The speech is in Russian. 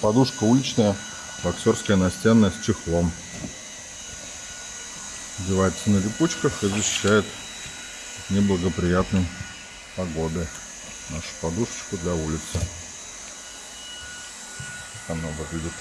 Подушка уличная, боксерская настенная с чехлом. Девается на липучках и защищает неблагоприятной погоды нашу подушечку для улицы. Как она выглядит.